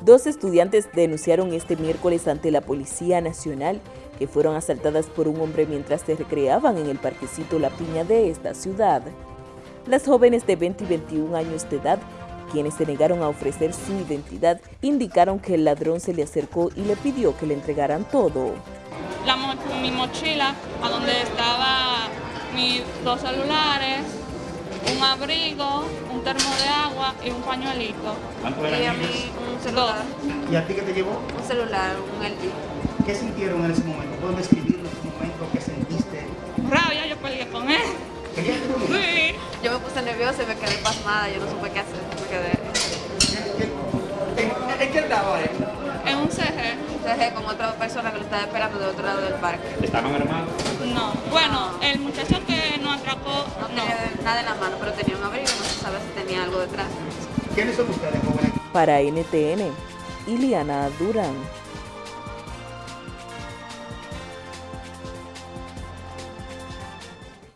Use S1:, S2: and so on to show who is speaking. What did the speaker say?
S1: Dos estudiantes denunciaron este miércoles ante la Policía Nacional que fueron asaltadas por un hombre mientras se recreaban en el parquecito La Piña de esta ciudad. Las jóvenes de 20 y 21 años de edad, quienes se negaron a ofrecer su identidad, indicaron que el ladrón se le acercó y le pidió que le entregaran todo.
S2: La mo mi mochila, a donde estaba mis dos celulares, un abrigo, un termo de agua y un pañuelito.
S3: Y a mí un celular.
S4: ¿Y a ti qué te llevó?
S3: Un celular, un LG.
S4: ¿Qué sintieron en ese momento? ¿Pueden describir ese momento? ¿Qué sentiste?
S2: Rabia, yo peleé con él.
S4: ¿Peleaste con él?
S2: Sí.
S3: Yo me puse nerviosa y me quedé pasmada, yo no supe qué hacer, me quedé
S4: ¿En, en qué andaba él?
S2: En un CG.
S3: dejé con otra persona que lo estaba esperando del otro lado del parque.
S5: ¿Estaban armados?
S2: No. Bueno, el muchacho que
S3: pero tenía un abrigo, no se sabe si tenía algo detrás.
S4: ¿Quiénes son ustedes, jóvenes?
S1: Para NTN, Iliana Durán.